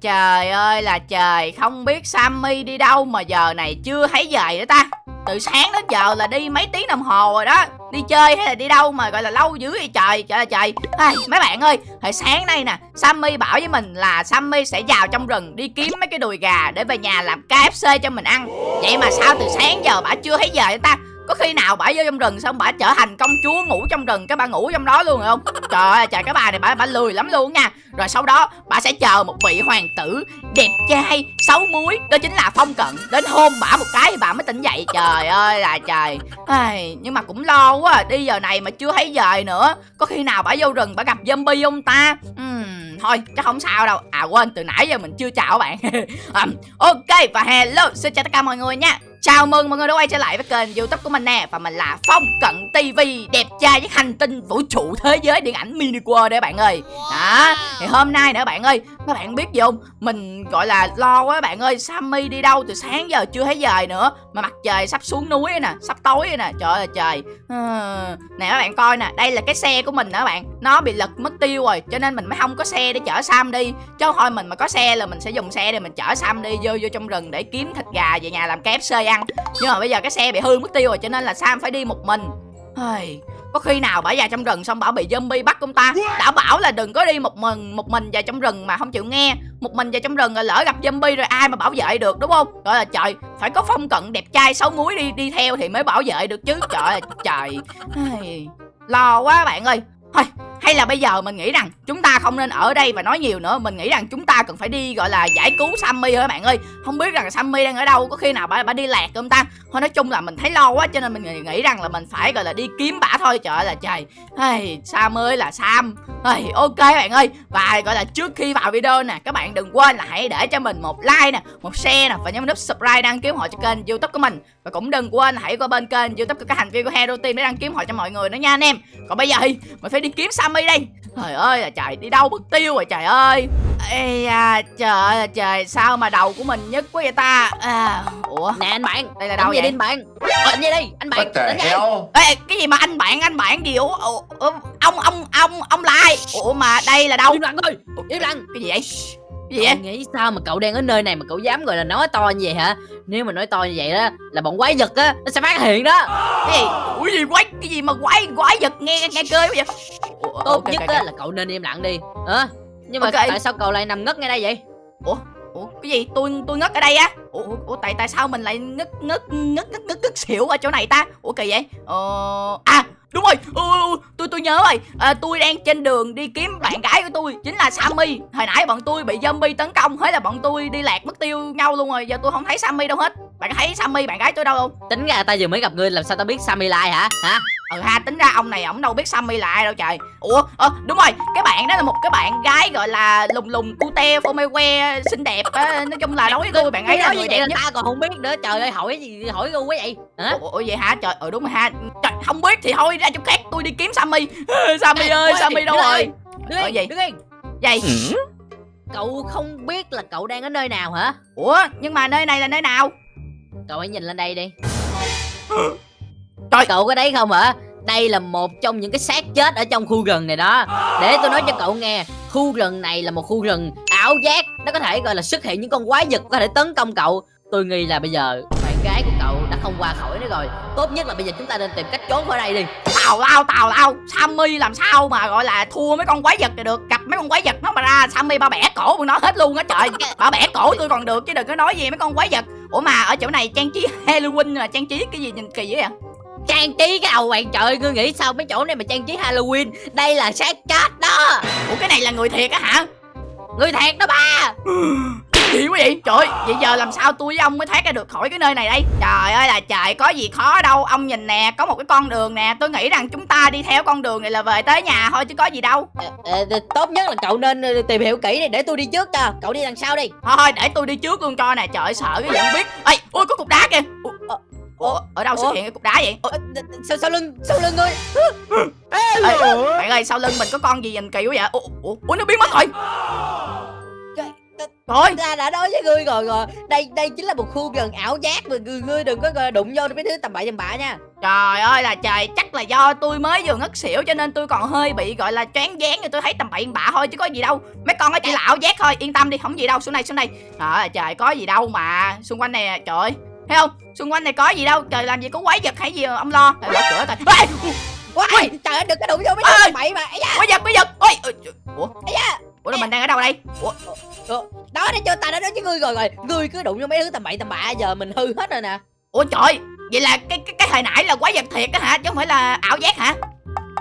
Trời ơi là trời Không biết Sammy đi đâu mà giờ này chưa thấy về nữa ta? Từ sáng đến giờ là đi mấy tiếng đồng hồ rồi đó. Đi chơi hay là đi đâu mà gọi là lâu dữ vậy trời Trời ơi trời. Ai, Mấy bạn ơi Hồi sáng nay nè Sammy bảo với mình là Sammy sẽ vào trong rừng Đi kiếm mấy cái đùi gà để về nhà làm KFC cho mình ăn. Vậy mà sao từ sáng giờ bà chưa thấy về nữa ta? Có khi nào bả vô trong rừng xong bả trở thành công chúa ngủ trong rừng cái bà ngủ trong đó luôn rồi không? Trời ơi trời cái bà này bả bả lười lắm luôn nha. Rồi sau đó bả sẽ chờ một vị hoàng tử đẹp trai xấu muối đó chính là phong cận đến hôn bả một cái thì bà mới tỉnh dậy. Trời ơi là trời. Ai, nhưng mà cũng lo quá à. đi giờ này mà chưa thấy về nữa. Có khi nào bả vô rừng bả gặp zombie không ta? Uhm, thôi chắc không sao đâu. À quên từ nãy giờ mình chưa chào các bạn. Um, ok và hello xin chào tất cả mọi người nha. Chào mừng mọi người đã quay trở lại với kênh youtube của mình nè. Và mình là Phong Cận TV Đẹp trai với hành tinh vũ trụ thế giới điện ảnh mini world đấy bạn ơi. Đó, Thì hôm nay nữa bạn ơi các bạn biết gì không? Mình gọi là lo quá bạn ơi. Sammy đi đâu từ sáng giờ chưa thấy về nữa. Mà mặt trời sắp xuống núi nè Sắp tối nè. Trời ơi trời. À, Nè các bạn coi nè Đây là cái xe của mình nè các bạn. Nó bị lật mất tiêu rồi Cho nên mình mới không có xe để chở Sam đi. Chứ thôi mình mà có xe là mình sẽ dùng xe để mình chở Sam đi Vô vô trong rừng để kiếm thịt gà về nhà làm KFC ăn. Nhưng mà bây giờ cái xe bị hư mất tiêu rồi cho nên là sam phải đi một mình. Ai, có khi nào bả già trong rừng xong bảo bị zombie bắt không ta? Đã bảo là đừng có đi một mình một mình vào trong rừng mà không chịu nghe. Một mình vào trong rừng rồi lỡ gặp zombie rồi ai mà bảo vệ được, đúng không? Gọi là trời, phải có phong cận đẹp trai xấu muối đi đi theo thì mới bảo vệ được chứ. Trời ơi, trời. Lo quá bạn ơi. Thôi hay là bây giờ mình nghĩ rằng chúng ta không nên ở đây và nói nhiều nữa. Mình nghĩ rằng chúng ta cần phải đi gọi là giải cứu Sammy thôi các bạn ơi. Không biết rằng Sammy đang ở đâu Có khi nào bà, bà đi lạc không ta? Thôi nói chung là mình thấy lo quá cho nên mình nghĩ rằng là mình phải gọi là đi kiếm bả thôi. Trời ơi là trời. Hey, Sam ơi là Sam. Hey, Ok bạn ơi. Và gọi là trước khi vào video nè Các bạn đừng quên là hãy để cho mình một like nè Một share nè Và nhấn nút subscribe đăng ký họ cho kênh youtube của mình. Và cũng đừng quên hãy qua bên kênh youtube của các hành viên của Hero Team để đăng ký họ cho mọi người nữa nha anh em. Còn bây giờ thì mình phải đi kiếm Sam Sammy đây Trời ơi là trời đi đâu mất tiêu rồi trời ơi. Ê à, trời ơi là trời sao mà đầu của mình nhất quá vậy ta? À, Ủa? Nè anh bạn. Đây là đâu vậy? vậy anh bạn? Anh gì đi anh bạn. Hell? Ê cái gì mà anh bạn anh bạn gì? Ủa, ủa, ủa Ông ông ông ông là ai Ủa mà đây là đâu? Im lặng thôi Im lặng. Cái gì vậy Gì vậy Cậu nghĩ sao mà cậu đang ở nơi này mà cậu dám gọi là nói to như vậy hả? Nếu mà nói to như vậy đó Là bọn quái vật á Nó sẽ phát hiện đó. Cái gì? Ủa gì quái Cái gì mà quái quái vật nghe nghe cơ vậy? Ủa, Tốt ok, nhất ok, á ok. là cậu nên im lặng đi Hả? Nhưng mà Ok. tại sao cậu lại nằm ngất ngay đây vậy? Ủa cái gì? Tôi tôi ngất ở đây á? Ủa, ủa tại tại sao mình lại ngất ngất ngất ngất ngất ngất xỉu ở chỗ này ta? Ủa kỳ vậy? Ờ à đúng rồi. Ừ, ừ, tôi tôi nhớ rồi. À, tôi đang trên đường đi kiếm bạn gái của tôi chính là Sammy. Hồi nãy bọn tôi bị zombie tấn công thế là bọn tôi đi lạc mất tiêu nhau luôn rồi. Giờ tôi không thấy Sammy đâu hết. Bạn thấy Sammy bạn gái tôi đâu không? Tính ra ta vừa mới gặp ngươi làm sao tao biết Sammy là ai hả? Hả? Ừ ha tính ra ông này ổng đâu biết Sammy là ai đâu trời. Ủa ờ đúng rồi cái bạn đó là một cái bạn gái gọi là lùng lùng cute phô mê que xinh đẹp á nói chung là đối với tôi bạn ấy là nói người đẹp là nhất. ta còn không biết nữa Trời ơi hỏi gì hỏi ngu quá vậy? Hả? Ủa, ủa vậy hả? Trời ừ đúng rồi ha. Trời không biết thì thôi ra chỗ khác tôi đi kiếm Sammy. Sammy ơi Sammy đâu rồi? Đứng Ở yên gì? đứng yên. Vậy Cậu không biết là cậu đang ở nơi nào hả? Ủa nhưng mà nơi này là nơi nào? Cậu hãy nhìn lên đây đi Trời. Cậu có đấy không hả? Đây là một trong những cái xác chết ở trong khu rừng này đó. Để tôi nói cho cậu nghe Khu rừng này là một khu rừng ảo giác. Nó có thể gọi là xuất hiện những con quái vật có thể tấn công cậu. Tôi nghi là bây giờ bạn gái của cậu đã không qua khỏi nữa rồi. Tốt nhất là bây giờ chúng ta nên tìm cách trốn khỏi đây đi. Tào lao tào lao. Sammy làm sao mà gọi là thua mấy con quái vật này được gặp mấy con quái vật nó mà ra. Sammy ba bẻ cổ của nó hết luôn á trời. Ba bẻ cổ tôi còn được chứ đừng có nói gì mấy con quái vật. Ủa mà ở chỗ này trang trí Halloween là trang trí cái gì nhìn kỳ vậy Trang trí cái đầu bạn trời ơi, Ngươi nghĩ sao mấy chỗ này mà trang trí Halloween? Đây là xác chết đó. Ủa cái này là người thiệt á hả? Người thiệt đó ba. Gì quá vậy? Trời vậy giờ làm sao tôi với ông mới thoát ra được khỏi cái nơi này đây? Trời ơi là trời có gì khó đâu. Ông nhìn nè có một cái con đường nè. Tôi nghĩ rằng chúng ta đi theo con đường này là về tới nhà thôi chứ có gì đâu. Ờ, ờ, Tốt nhất là cậu nên tìm hiểu kỹ đi Để tôi đi trước cho. Cậu đi đằng sau đi. Thôi để tôi đi trước luôn cho nè. Trời sợ cái gì không biết. Ê ui có cục đá kìa ủa, ở đâu xuất hiện cái cục đá vậy? Ủa, Sau, sau lưng Sau lưng ngươi ê, bạn ơi sau lưng mình có con gì nhìn kỳ quá vậy? Ủa, ủa, ủa nó biến mất rồi. Thôi. Ta đã nói với ngươi rồi rồi. Đây đây chính là một khu rừng ảo giác Mà ngươi, ngươi đừng có đụng vô mấy thứ tầm bậy tầm bạ nha. Trời ơi là trời Chắc là do tôi mới vừa ngất xỉu Cho nên tôi còn hơi bị gọi là choáng váng tôi thấy tầm bậy bạ thôi chứ có gì đâu. Mấy con nó chỉ là ảo giác thôi Yên tâm đi không gì đâu. Xuống đây xuống đây. Trời ơi trời có gì đâu mà. Xung quanh này trời ơi Thấy không? Xung quanh này có gì đâu. Trời làm gì có quái vật hay gì mà ông lo. Trời, mở cửa coi. Ê, Ui, trời ơi đừng có đụng vô mấy Ê! đứa bậy mà. Da, quái vật quái vật. Ôi, ôi, trời, Ủa? Ây da. Ủa là mình đang ở đâu đây? Ủa? Đó để cho ta đã nói với ngươi rồi rồi. Ngươi cứ đụng vô mấy đứa tầm bậy tầm bạ giờ mình hư hết rồi nè. Ủa trời. Vậy là cái cái, cái hồi nãy là quái vật thiệt á hả? Chứ không phải là ảo giác hả?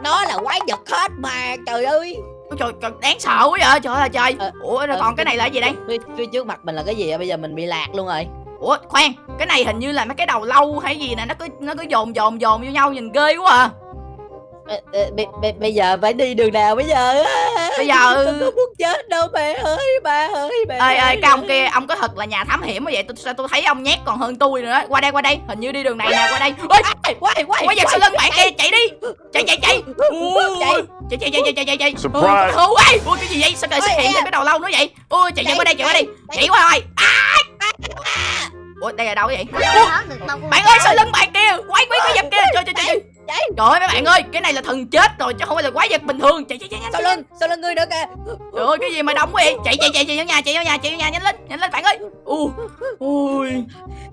Nó là quái vật hết mà trời ơi. Ôi trời, trời đáng sợ quá vậy. Trời ơi trời. Ờ, Ủa rồi ờ, còn cái này là gì đây? phía, phía trước mặt mình là cái gì vậy? Bây giờ mình bị lạc luôn rồi Ủa khoan Cái này hình như là mấy cái đầu lâu hay gì nè Nó cứ nó cứ dồn dồn dồn vô nhau nhìn ghê quá à bây, giờ phải đi đường nào bây giờ Bây giờ- tôi không muốn chết đâu mẹ ơi ba ơi mẹ Ê ê cái ông kia ông có thật là nhà thám hiểm như vậy tôi sao tôi thấy ông nhát còn hơn tôi nữa. Qua đây qua đây Hình như đi đường này nè qua đây Ôi quay quay quay vật sau lưng bạn kia chạy đi Chạy chạy chạy Ui, Chạy. Chạy chạy chạy chạy chạy chạy chạy Surprise. Ôi ơi Ui cái gì vậy sao lại xuất Ôi, hiện em. thêm cái đầu lâu nữa vậy Ui chạy chạy Chạy, qua đây chạy qua đây chạy. Chạy qua rồi À! Ủa đây là đâu vậy? Bạn ơi sau lưng bạn kia Quái quái quái vật kia Trời trời trời trời ơi mấy bạn ơi Cái này là thần chết rồi chứ không phải là quái vật bình thường. Chạy chạy chạy nhanh sau lưng sau lưng ngươi nữa kìa. Trời ơi cái gì mà đông quá vậy? Chạy chạy chạy chạy vô nhà chạy vô nhà chạy vô nhà nhanh lên nhanh lên bạn ơi. U Ui.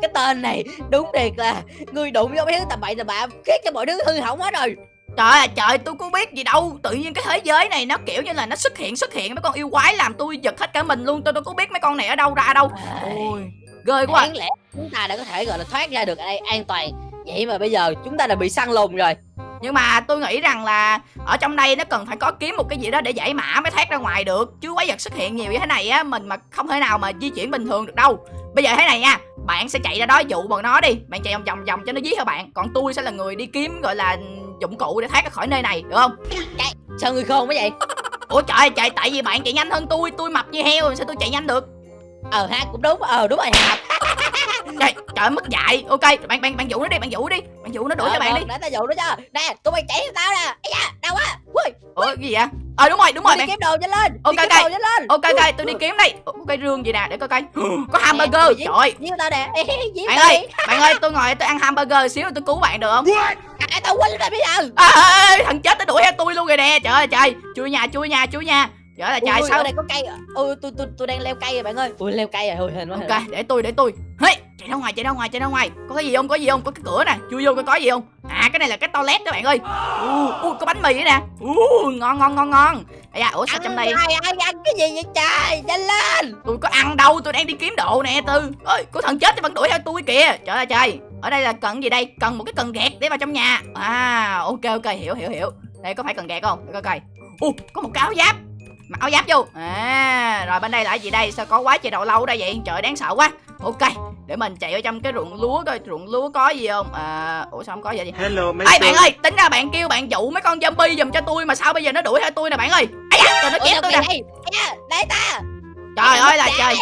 Cái tên này đúng thiệt là ngươi đụng vô mấy đứa tầm bậy tầm bạ khiến cho mọi thứ hư hỏng hết rồi Trời ơi trời tôi có biết gì đâu. Tự nhiên cái thế giới này nó kiểu như là nó xuất hiện xuất hiện. Mấy con yêu quái làm tôi giật hết cả mình luôn. Tôi đâu có biết mấy con này ở đâu ra đâu. Ôi ghê quá. Đáng lẽ chúng ta đã có thể gọi là thoát ra được ở đây an toàn. Vậy mà bây giờ chúng ta đã bị săn lùng rồi. Nhưng mà tôi nghĩ rằng là Ở trong đây nó cần phải có kiếm một cái gì đó để giải mã mới thoát ra ngoài được. Chứ quái vật xuất hiện nhiều như thế này á Mình mà không thể nào mà di chuyển bình thường được đâu. Bây giờ thế này nha Bạn sẽ chạy ra đó dụ bọn nó đi. Bạn chạy vòng vòng vòng cho nó dí theo bạn. Còn tôi sẽ là người đi kiếm gọi là dụng cụ để thoát ra khỏi nơi này được không? Sao ngươi khôn quá vậy? Ủa trời ơi, trời tại vì bạn chạy nhanh hơn tôi Tôi mập như heo sao tôi chạy nhanh được? Ờ ha cũng đúng ờ đúng rồi ha Trời, trời mất dạy. Ok bạn bạn bạn dụ nó đi bạn dụ đi Bạn dụ nó đuổi cho bạn đi. để ta dụ nó cho. Nè tụi bay chạy theo tao nè. Da đau quá ui Ủa cái gì vậy? Ờ đúng rồi đúng rồi đi bạn kiếm đồ nhanh lên Ok, ok. đồ nhanh lên. Ok ok tôi đi kiếm đây. Cái rương gì nè để coi coi. Có hamburger? Trời ơi. Giết tao nè. Giết Bạn ơi bạn ơi tôi ngồi tôi ăn hamburger xíu tôi cứu bạn được không? À, tao quên rồi bây giờ. À, à, à, Thằng chết nó đuổi theo tôi luôn rồi nè. Trời ơi trời. Chui nhà chui nhà chui nhà. Trời ơi trời sao? đây có cây ui tôi tôi tôi đang leo cây rồi bạn ơi. Ui leo cây rồi hên quá Ok để tôi để tôi Hey, chạy ra ngoài chạy ra ngoài chạy ra ngoài. Có cái gì không? Có gì không? Có cái cửa nè. Chui vô coi có gì không? À cái này là cái toilet đó bạn ơi. Uh, uh, có bánh mì nữa nè. Uh, ngon ngon ngon ngon. Ây da, ủa sao trong đây? ai ăn cái gì vậy trời? Nhanh lên. Tôi có ăn đâu? Tôi đang đi kiếm đồ nè tư. Ơi có thằng chết thì vẫn đuổi theo tôi kìa. Trời ơi trời. Ở đây là cần gì đây? Cần một cái cần gạt để vào trong nhà. À ok ok. Hiểu hiểu hiểu. Đây có phải cần gạt không? Để coi coi. U có một cái áo giáp. Mặc áo giáp vô. À rồi bên đây là gì đây? Sao có quá trời đầu lâu ở đây vậy? Trời đáng sợ quá ok để mình chạy vào trong cái ruộng lúa coi ruộng lúa có gì không? À ủa sao không có vậy gì Hello, Ê Master. bạn ơi, tính ra bạn kêu bạn dụ mấy con zombie giùm cho tôi mà sao bây giờ nó đuổi theo tôi nè bạn ơi. Ây da, trời nó chém tôi nè. đây. Đây ta. Trời ơi là trời.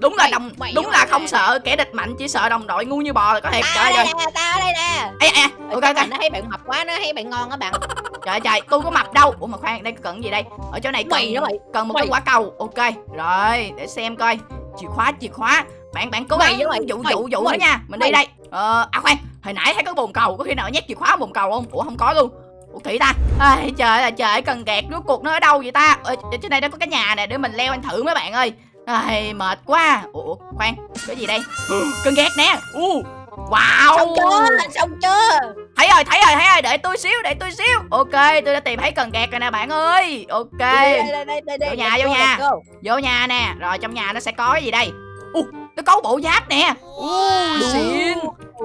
đúng là đồng đúng là không sợ kẻ địch mạnh chỉ sợ đồng đội ngu như bò là có thiệt. Trời ơi. đây nè tao ở đây nè. Ê ê ok ok. nó thấy bạn mập quá nó thấy bạn ngon á bạn. Trời trời tôi có mập đâu. Ủa mà khoan đây cần gì đây? Ở chỗ này mày cần đó mày. cần một mày. cái quả cầu. Ok rồi để xem coi. Chìa khóa chìa khóa bạn bạn cố gắng dụ dụ dụ mày, nó nha. Mình đi đây. Ờ à khoan. Hồi nãy thấy có bồn cầu có khi nào nhét chìa khóa bồn cầu không? Ủa không có luôn. Ủa kỹ ta. Ai, trời ơi trời cần gạt rốt cuộc nó ở đâu vậy ta? Ở, ở trên đây nó có cái nhà nè để mình leo anh thử mấy bạn ơi. Ai, mệt quá. Ủa khoan. Cái gì đây? Cần gạt nè. U. Wow. Xong chưa? Xong chưa? Thấy rồi thấy rồi thấy rồi. Để tôi xíu để tôi xíu. Ok tôi đã tìm thấy cần gạt rồi nè bạn ơi. Ok. Đây đây đây đây đây Vô nhà, vô nhà. vô nhà nè. Rồi trong nhà nó sẽ có cái gì đây? U nó có bộ giáp nè. U xịn.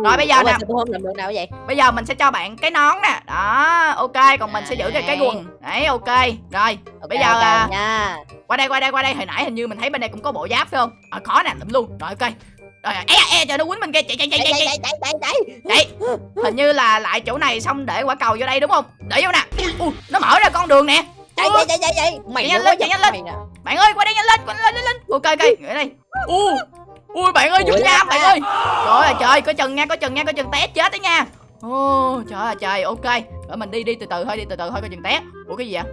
Rồi, bây giờ nè. tôi không làm được nào vậy? Bây giờ mình sẽ cho bạn cái nón nè. Đó ok còn mình sẽ giữ cái cái quần. Đấy ok. Rồi Bây giờ, à, nha. qua đây qua đây qua đây. Hồi nãy hình như mình thấy bên đây cũng có bộ giáp phải không? À, khó nè lụm luôn. Rồi ok. Rồi e e trời nó quýnh bên kia chạy chạy chạy chạy chạy chạy chạy. chạy chạy chạy hình như là lại chỗ này xong để quả cầu vô đây đúng không? Để vô nè. Ui, nó mở ra con đường nè. chạy chạy chạy chạy chạy. Mày nhanh nữa lên, chạy nhanh lên. Bạn ơi, qua đây nhanh lên, qua lên lên lên. Ok ok, ở đây. U. Ui bạn ơi, giúp nha bạn ơi. Trời ơi trời, có chừng nha, có chừng nha, có chừng té chết đấy nha. Ô, trời ơi trời, ok. Rồi mình đi đi từ từ thôi, đi từ từ thôi có chừng té. Ủa cái gì vậy?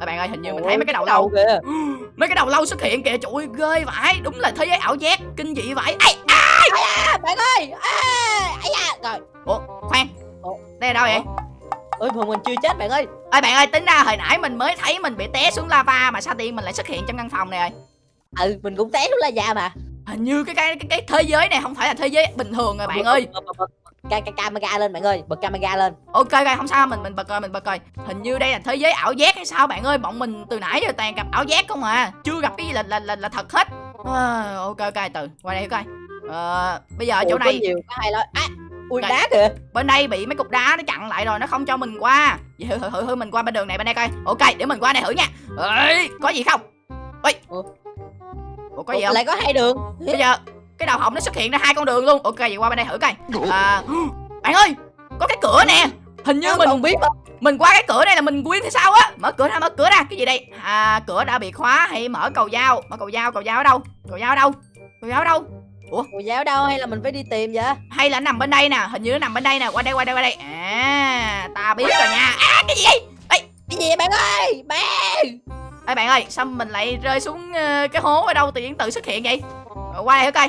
À, bạn ơi, hình như mình thấy mấy cái đầu lâu kìa Mấy cái đầu lâu xuất hiện kìa, trời ơi, ghê vãi Đúng là thế giới ảo giác, kinh dị vãi Ây, à, à, bạn ơi à, ấy da rồi Ủa, khoan Ủa? đây là đâu vậy ơi mà mình chưa chết bạn ơi ơi bạn ơi tính ra hồi nãy mình mới thấy mình bị té xuống lava mà sao tiên mình lại xuất hiện trong căn phòng này rồi ừ mình cũng té xuống la da mà hình như cái cái cái, cái thế giới này không phải là thế giới bình thường rồi bạn ơi bật, bật, bật, ca, ca, camera lên bạn ơi bật camera lên ok ok không sao mình mình bật coi mình bật coi hình như đây là thế giới ảo giác hay sao bạn ơi bọn mình từ nãy giờ toàn gặp ảo giác không à chưa gặp cái gì là là là, là thật hết à, ok ok từ qua đây coi ờ, bây giờ Ủa, chỗ này nhiều có hay lắm à, ui đá kìa bên đây bị mấy cục đá nó chặn lại rồi nó không cho mình qua vậy thử thử thử, mình qua bên đường này bên đây coi ok để mình qua đây thử nha Ê, có gì không ơi Ủa? Ủa, có gì không? lại có hai đường. Bây giờ cái đầu họng nó xuất hiện ra hai con đường luôn. Ok vậy qua bên đây thử coi. À, bạn ơi có cái cửa nè. Hình như Sao mình không biết mình qua cái cửa này là mình quyên thì sao á? Mở cửa ra mở cửa ra. Cái gì đây? À cửa đã bị khóa hay mở cầu dao? Mở cầu dao cầu dao ở đâu? Cầu dao ở đâu? Cầu dao ở đâu? Cô giáo đâu hay là mình phải đi tìm vậy? Hay là nằm bên đây nè. Hình như nó nằm bên đây nè. Qua đây qua đây qua đây. À ta biết rồi nha. À cái gì vậy? Cái gì vậy bạn ơi? Bạn Ê bạn ơi sao mình lại rơi xuống ờ, cái hố ở đâu tự nhiên tự xuất hiện vậy? Rồi, qua đây thử coi?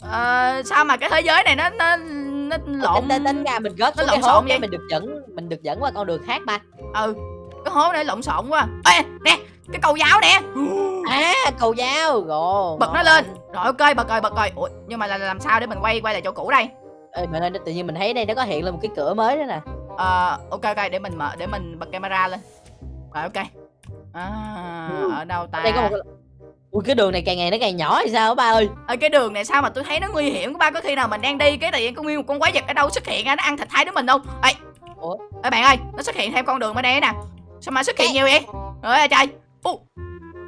Ờ, sao mà cái thế giới này nó nó nó lộn tính, tính ra mình rớt nó lộn xộn vậy? mình được dẫn mình được dẫn qua con đường khác ba. Ừ cái hố này lộn xộn quá. Ê nè cái cầu giáo nè. À cầu dao rồi. Bật nó lên. Rồi ok bật rồi bật rồi. Ủa nhưng mà là làm sao để mình quay quay lại chỗ cũ đây? Ê, bạn ơi tự nhiên mình thấy đây nó có hiện lên một cái cửa mới đó nè. Ờ, ok ok để mình mở để mình bật camera lên. Rồi ok à, ở đâu ta? Đây có một ui cái đường này càng ngày nó càng nhỏ hay sao ba ơi? Ở cái đường này sao mà tôi thấy nó nguy hiểm các ba có khi nào mình đang đi cái tự nhiên có nguyên một con quái vật ở đâu xuất hiện á nó ăn thịt hai đứa mình không? Ê Ủa? ê bạn ơi nó xuất hiện thêm con đường bên đây nè. Sao mà xuất hiện nhiều vậy? Rồi trời. Ủa,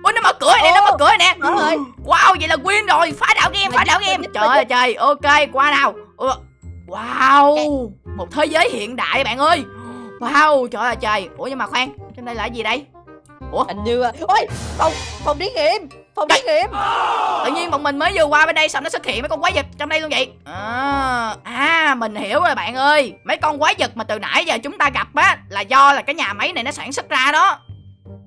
Ủa nó mở cửa nè nó mở cửa nè. Rồi. Wow vậy là win rồi Phá đảo game phá đảo game. Trời ơi trời ok qua nào. Wow Một thế giới hiện đại bạn ơi. Wow trời ơi trời. Ủa nhưng mà khoan Trên đây là gì đây hình như ôi phòng phòng thí nghiệm phòng thí nghiệm. Tự nhiên bọn mình mới vừa qua bên đây Sao nó xuất hiện mấy con quái vật trong đây luôn vậy. À, à mình hiểu rồi bạn ơi. Mấy con quái vật mà từ nãy giờ chúng ta gặp á Là do là cái nhà máy này nó sản xuất ra đó.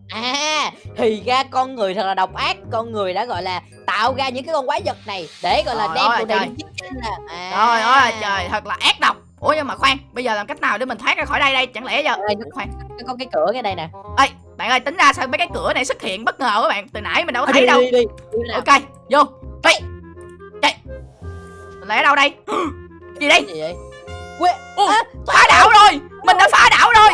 À thì ra con người thật là độc ác. Con người đã gọi là tạo ra những cái con quái vật này để gọi là đem tụi này trời. đi chiến là à. Trời ơi trời thật là ác độc. Ủa nhưng mà khoan Bây giờ làm cách nào để mình thoát ra khỏi đây đây? Chẳng lẽ giờ Ê, Khoan có cái cửa ngay đây nè. Ê, bạn ơi tính ra sao mấy cái cửa này xuất hiện bất ngờ các bạn? Từ nãy mình đâu có Đi, thấy đâu. đi, đi, đi. Nào. Ok vô. Mình lại ở đâu đây? Gì đây? Gì vậy? Phá đảo rồi. Mình đã phá đảo rồi